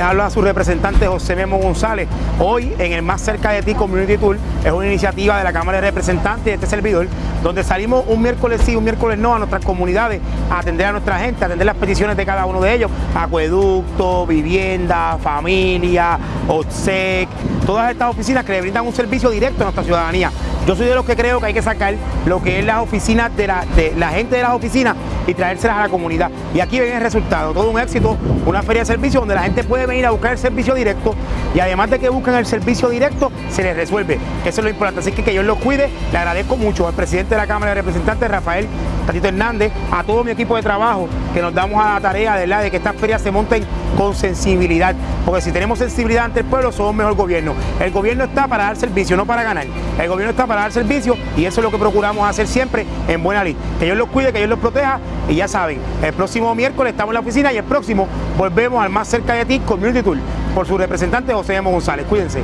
habla a su representante José Memo González. Hoy en el Más Cerca de Ti Community Tour es una iniciativa de la Cámara de Representantes de este servidor, donde salimos un miércoles sí, un miércoles no a nuestras comunidades a atender a nuestra gente, a atender las peticiones de cada uno de ellos, acueducto, vivienda, familia, OTSEC, todas estas oficinas que le brindan un servicio directo a nuestra ciudadanía. Yo soy de los que creo que hay que sacar lo que es las oficinas de la gente de las oficinas y traérselas a la comunidad. Y aquí ven el resultado, todo un éxito, una feria de servicio donde la gente puede venir a buscar el servicio directo y además de que busquen el servicio directo, se les resuelve. Eso es lo importante. Así que que Dios los cuide. Le agradezco mucho al presidente de la Cámara de Representantes, Rafael Tatito Hernández, a todo mi equipo de trabajo que nos damos a la tarea ¿verdad? de que estas ferias se monten con sensibilidad. Porque si tenemos sensibilidad ante el pueblo, somos mejor gobierno. El gobierno está para dar servicio, no para ganar. El gobierno está para dar servicio y eso es lo que procuramos hacer siempre en buena ley. Que Dios los cuide, que Dios los proteja y ya saben, el próximo miércoles estamos en la oficina y el próximo volvemos al más cerca de ti Community Tour por su representante José M. González. Cuídense.